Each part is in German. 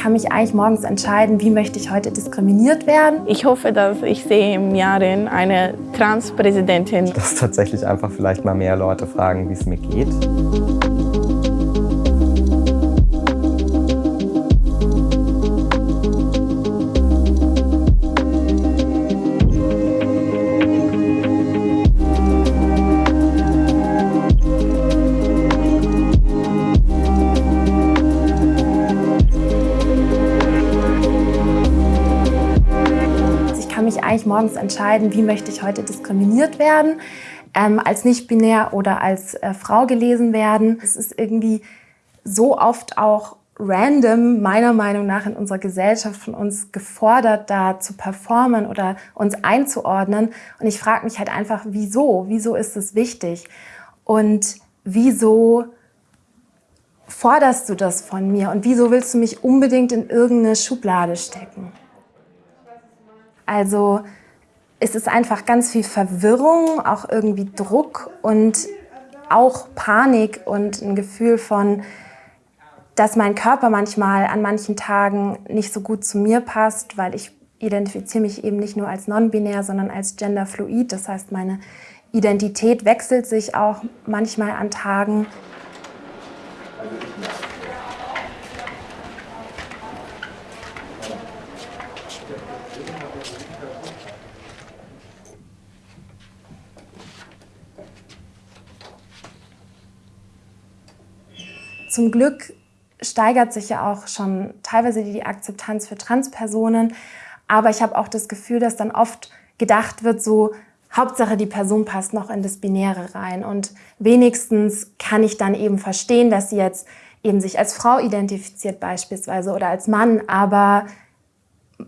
kann mich eigentlich morgens entscheiden, wie möchte ich heute diskriminiert werden. Ich hoffe, dass ich sehe im Jahr eine Transpräsidentin. Dass tatsächlich einfach vielleicht mal mehr Leute fragen, wie es mir geht. Eigentlich morgens entscheiden, wie möchte ich heute diskriminiert werden, ähm, als nicht-binär oder als äh, Frau gelesen werden. Es ist irgendwie so oft auch random, meiner Meinung nach, in unserer Gesellschaft von uns gefordert, da zu performen oder uns einzuordnen. Und ich frage mich halt einfach, wieso? Wieso ist es wichtig? Und wieso forderst du das von mir? Und wieso willst du mich unbedingt in irgendeine Schublade stecken? Also es ist einfach ganz viel Verwirrung, auch irgendwie Druck und auch Panik und ein Gefühl von, dass mein Körper manchmal an manchen Tagen nicht so gut zu mir passt, weil ich identifiziere mich eben nicht nur als non-binär, sondern als genderfluid. Das heißt, meine Identität wechselt sich auch manchmal an Tagen. Zum Glück steigert sich ja auch schon teilweise die Akzeptanz für Transpersonen, aber ich habe auch das Gefühl, dass dann oft gedacht wird, so Hauptsache die Person passt noch in das Binäre rein. Und wenigstens kann ich dann eben verstehen, dass sie jetzt eben sich als Frau identifiziert beispielsweise oder als Mann, aber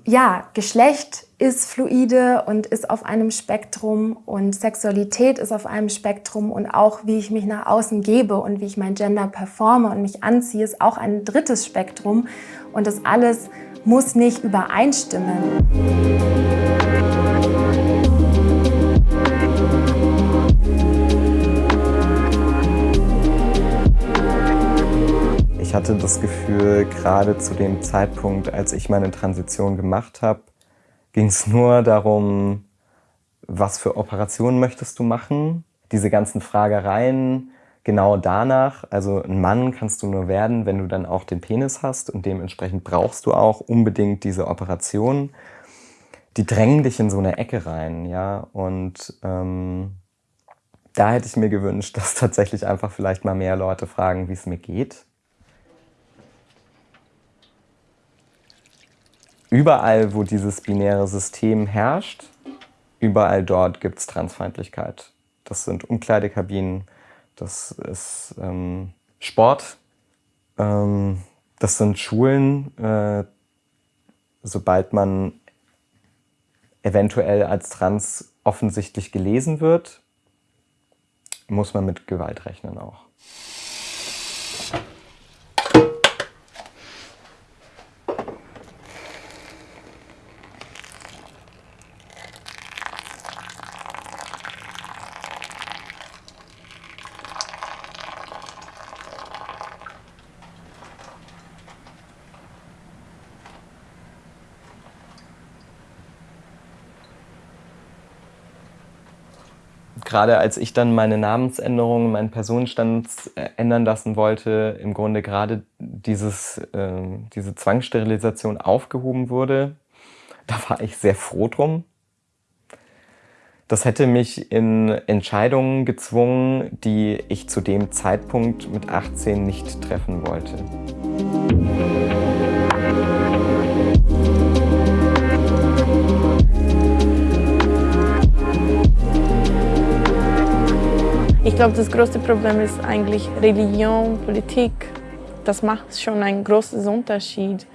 ja, Geschlecht ist fluide und ist auf einem Spektrum und Sexualität ist auf einem Spektrum und auch wie ich mich nach außen gebe und wie ich mein Gender performe und mich anziehe, ist auch ein drittes Spektrum und das alles muss nicht übereinstimmen. Ich hatte das Gefühl, gerade zu dem Zeitpunkt, als ich meine Transition gemacht habe, ging es nur darum, was für Operationen möchtest du machen? Diese ganzen Fragereien genau danach, also ein Mann kannst du nur werden, wenn du dann auch den Penis hast und dementsprechend brauchst du auch unbedingt diese Operation. Die drängen dich in so eine Ecke rein, ja, und ähm, da hätte ich mir gewünscht, dass tatsächlich einfach vielleicht mal mehr Leute fragen, wie es mir geht. Überall, wo dieses binäre System herrscht, überall dort gibt es Transfeindlichkeit. Das sind Umkleidekabinen, das ist ähm, Sport, ähm, das sind Schulen. Äh, sobald man eventuell als trans offensichtlich gelesen wird, muss man mit Gewalt rechnen auch. Gerade als ich dann meine Namensänderung, meinen Personenstand äh, ändern lassen wollte, im Grunde gerade dieses, äh, diese Zwangssterilisation aufgehoben wurde, da war ich sehr froh drum. Das hätte mich in Entscheidungen gezwungen, die ich zu dem Zeitpunkt mit 18 nicht treffen wollte. Ich glaube, das größte Problem ist eigentlich Religion, Politik. Das macht schon einen großen Unterschied.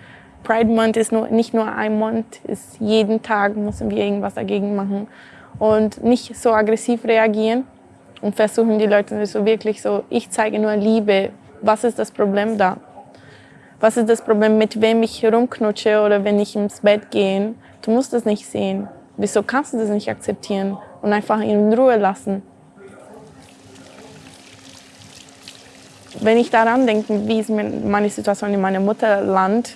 Pride Month ist nur, nicht nur ein Monat, ist jeden Tag müssen wir irgendwas dagegen machen. Und nicht so aggressiv reagieren und versuchen die Leute so wirklich so, ich zeige nur Liebe. Was ist das Problem da? Was ist das Problem, mit wem ich herumknutsche oder wenn ich ins Bett gehe? Du musst das nicht sehen. Wieso kannst du das nicht akzeptieren und einfach in Ruhe lassen? Wenn ich daran denke, wie ist meine Situation in meinem Mutterland,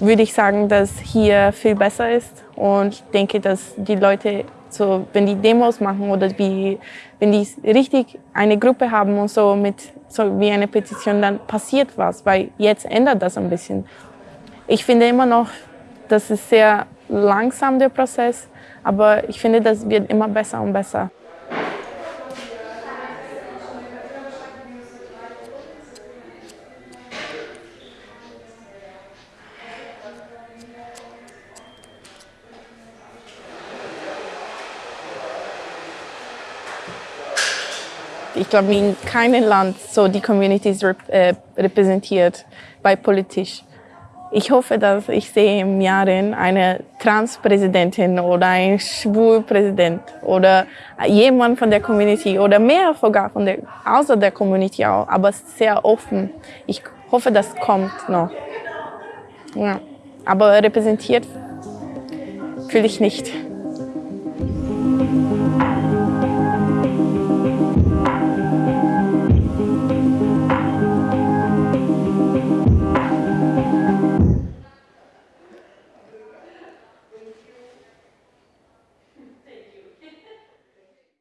würde ich sagen, dass hier viel besser ist und denke, dass die Leute, so, wenn die Demos machen oder wie, wenn die richtig eine Gruppe haben und so mit so wie eine Petition, dann passiert was, weil jetzt ändert das ein bisschen. Ich finde immer noch, das ist sehr langsam der Prozess, aber ich finde, das wird immer besser und besser. Ich glaube, in keinem Land so die Communities rep äh, repräsentiert bei politisch. Ich hoffe, dass ich sehe im Jahr eine Transpräsidentin oder ein Schwulpräsident oder jemand von der Community oder mehr sogar von der, außer der Community auch, aber sehr offen. Ich hoffe, das kommt noch. Ja. Aber repräsentiert fühle ich nicht.